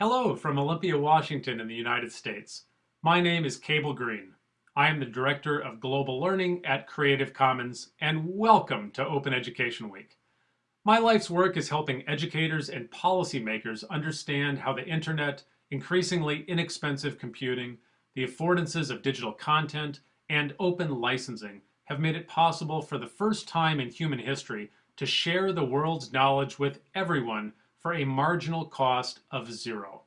Hello from Olympia, Washington in the United States. My name is Cable Green. I am the Director of Global Learning at Creative Commons and welcome to Open Education Week. My life's work is helping educators and policymakers understand how the internet, increasingly inexpensive computing, the affordances of digital content, and open licensing have made it possible for the first time in human history to share the world's knowledge with everyone for a marginal cost of zero.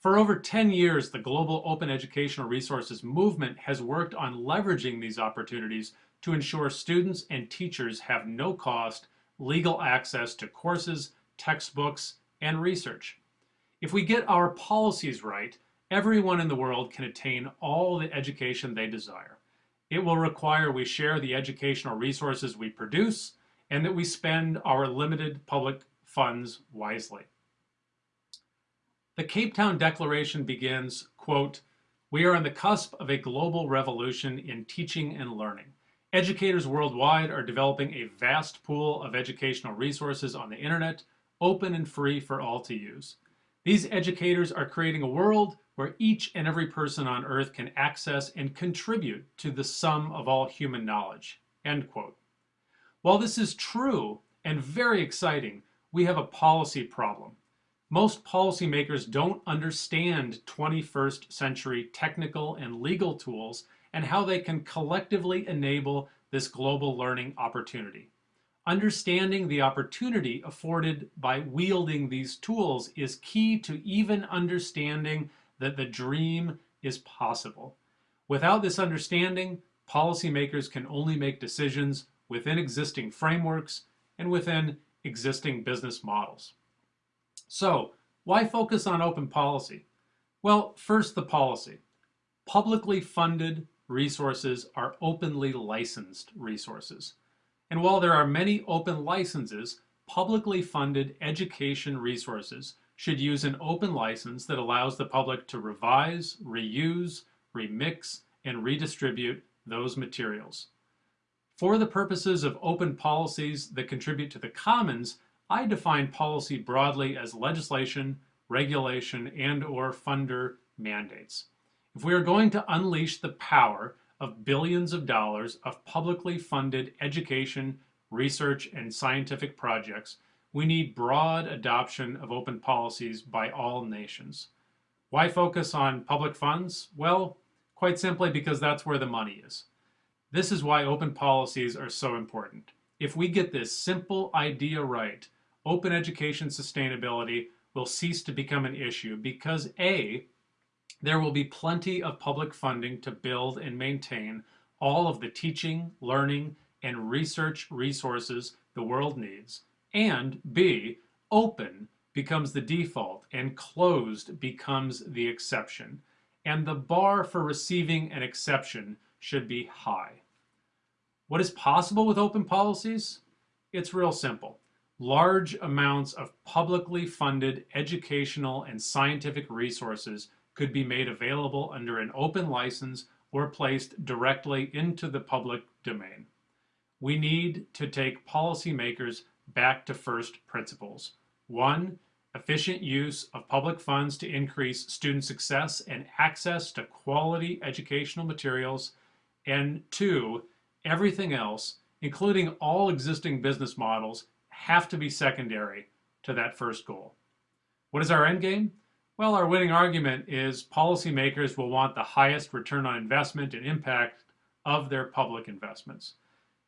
For over 10 years, the global open educational resources movement has worked on leveraging these opportunities to ensure students and teachers have no cost legal access to courses, textbooks, and research. If we get our policies right, everyone in the world can attain all the education they desire. It will require we share the educational resources we produce and that we spend our limited public funds wisely. The Cape Town Declaration begins, quote, we are on the cusp of a global revolution in teaching and learning. Educators worldwide are developing a vast pool of educational resources on the internet, open and free for all to use. These educators are creating a world where each and every person on earth can access and contribute to the sum of all human knowledge, end quote. While this is true and very exciting, we have a policy problem. Most policymakers don't understand 21st century technical and legal tools and how they can collectively enable this global learning opportunity. Understanding the opportunity afforded by wielding these tools is key to even understanding that the dream is possible. Without this understanding, policymakers can only make decisions within existing frameworks and within existing business models. So why focus on open policy? Well, first the policy. Publicly funded resources are openly licensed resources. And while there are many open licenses, publicly funded education resources should use an open license that allows the public to revise, reuse, remix, and redistribute those materials. For the purposes of open policies that contribute to the commons, I define policy broadly as legislation, regulation, and or funder mandates. If we are going to unleash the power of billions of dollars of publicly funded education, research, and scientific projects, we need broad adoption of open policies by all nations. Why focus on public funds? Well, quite simply because that's where the money is. This is why open policies are so important. If we get this simple idea right, open education sustainability will cease to become an issue because A, there will be plenty of public funding to build and maintain all of the teaching, learning, and research resources the world needs, and B, open becomes the default and closed becomes the exception, and the bar for receiving an exception should be high. What is possible with open policies? It's real simple. Large amounts of publicly funded educational and scientific resources could be made available under an open license or placed directly into the public domain. We need to take policymakers back to first principles. One, efficient use of public funds to increase student success and access to quality educational materials. And two, everything else, including all existing business models, have to be secondary to that first goal. What is our end game? Well, our winning argument is policymakers will want the highest return on investment and impact of their public investments.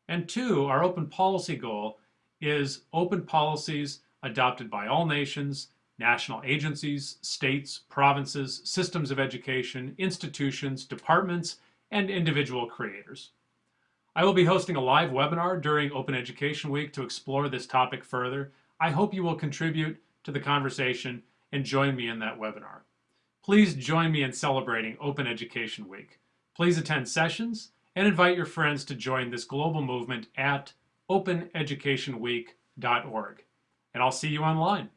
And two, our open policy goal is open policies adopted by all nations, national agencies, states, provinces, systems of education, institutions, departments, and individual creators. I will be hosting a live webinar during Open Education Week to explore this topic further. I hope you will contribute to the conversation and join me in that webinar. Please join me in celebrating Open Education Week. Please attend sessions and invite your friends to join this global movement at openeducationweek.org. And I'll see you online.